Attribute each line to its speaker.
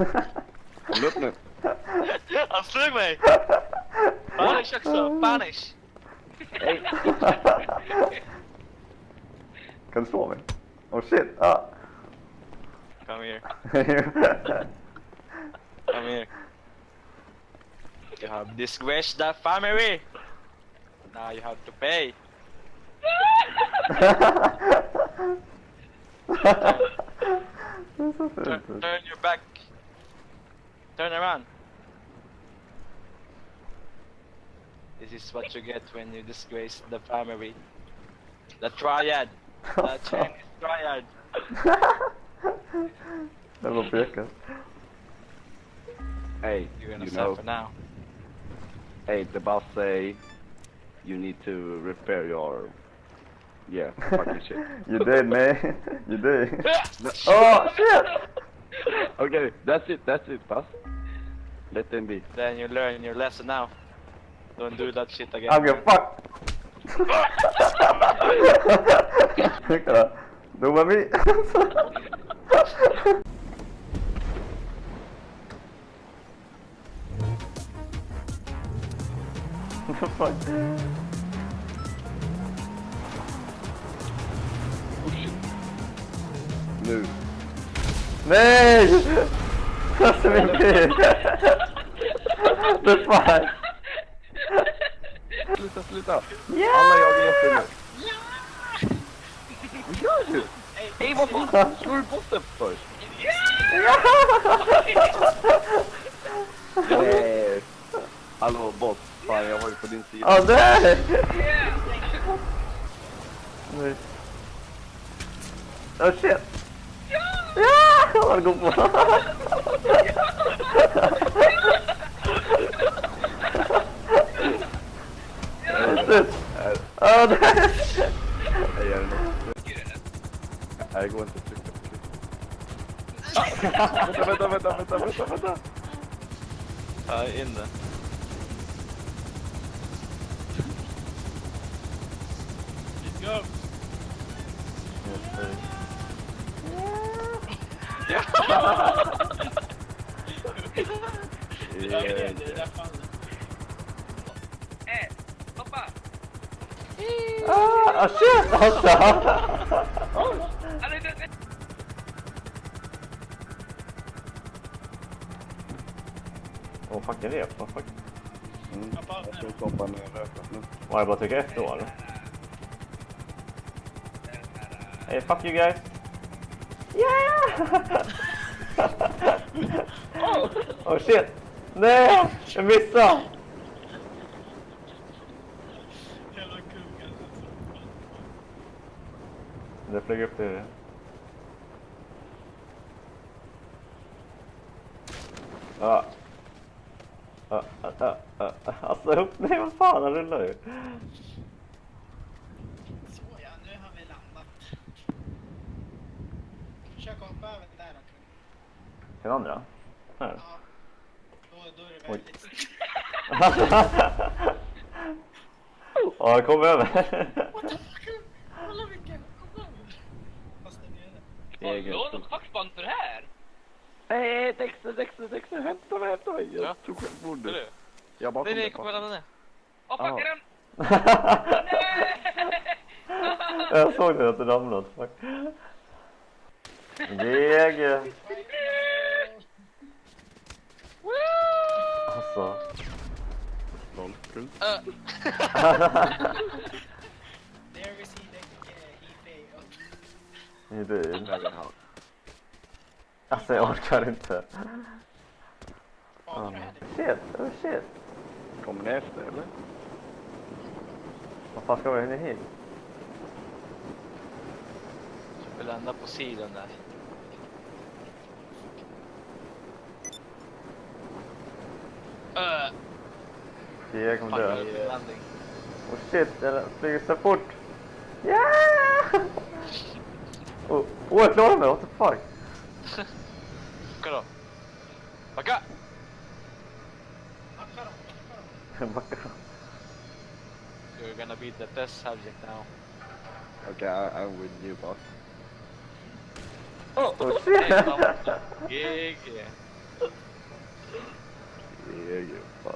Speaker 1: Nu.
Speaker 2: Han slog mig! Punish också, punish!
Speaker 1: Hej.
Speaker 3: Kan du slå mig? Oh shit! Ah.
Speaker 2: Come here, come here. You have disgraced the family! Now you have to pay!
Speaker 3: Det är så
Speaker 2: Turn, turn your back! Turn around! This is what you get when you disgrace the family. The triad! The Chinese triad!
Speaker 3: Det var pekat.
Speaker 1: Hey,
Speaker 2: You're gonna
Speaker 1: you know,
Speaker 2: suffer now.
Speaker 1: hey, the boss say you need to repair your, yeah, fucking shit.
Speaker 3: You did man. You did. Oh shit!
Speaker 1: Okay, that's it, that's it, boss. Let them be.
Speaker 2: Then you learn your lesson now. Don't do that shit again.
Speaker 3: I'm gonna fuck! Kolla. Dumma mi. Fuck.
Speaker 1: Oh shit. Nu.
Speaker 3: Nej! Alltså min bil! The fuck?
Speaker 1: Sluta, sluta!
Speaker 3: Ja!
Speaker 1: Alla jagar efter nu. Vad gör du? Hej, vad fan? Slår du botten först? Nej. Hallå, boss. Fan, jag var ju på din sida.
Speaker 3: Åh nej! Nej. Oh shit! warga
Speaker 1: pula Ja, det... Det. Går inte. Tryck, tryck, tryck. Vänta, vänta, vänta, vänta, vänta.
Speaker 2: Jag
Speaker 1: är
Speaker 3: inne. Oh shit! Alltså! Åh fuck, en rep. Vad fuck?
Speaker 1: Mm. Jag ner röken nu.
Speaker 3: Var jag bara F då eller? Hey fuck you guys! Yeah! oh shit! Nej! Jag missade!
Speaker 2: Alltså.
Speaker 3: Det flög upp det. Ja. Ja, ja, ja. Alltså upp, nej vad fan, han rullar ju.
Speaker 4: Så ja, nu har vi landat. Försök hoppa över där då.
Speaker 3: Den andra? Här.
Speaker 4: Ja. Då, är det väldigt.
Speaker 3: Ja, kom över.
Speaker 4: Kolla vilken, kolla. Fast den är det.
Speaker 5: Har du lånat fackband för det här?
Speaker 1: Nej, Dexter, Dexter, Dexter, hämta mig, hämta mig. Jag
Speaker 2: Ja.
Speaker 1: tog självmord
Speaker 2: du?
Speaker 1: Jag bara
Speaker 2: Nej
Speaker 1: kom
Speaker 2: nej,
Speaker 1: där
Speaker 2: kom mellan den.
Speaker 5: Åh, fuck den?
Speaker 3: jag såg det att det ramlade. Fuck. GG.
Speaker 1: Kul.
Speaker 2: Uh,
Speaker 4: There the uh, he failed.
Speaker 1: Där han.
Speaker 3: Alltså jag orkar inte.
Speaker 4: Hade
Speaker 3: Shit, oh shit.
Speaker 1: Kommer ni efter eller?
Speaker 3: Vad fan ska vi hinna hit?
Speaker 2: vi landar på sidan där. Uh,
Speaker 3: jag kommer dö. Oh shit, den flyger så fort. Ja! Yeah! Åh, oh, oh, jag klarade mig, what the fuck?
Speaker 2: Kolla. Backa!
Speaker 4: Backa.
Speaker 2: You're gonna be the test subject now.
Speaker 1: Okay, I, I'm with you, boss.
Speaker 3: Oh,
Speaker 2: oh
Speaker 3: shit!
Speaker 2: yeah, yeah. Yeah, yeah.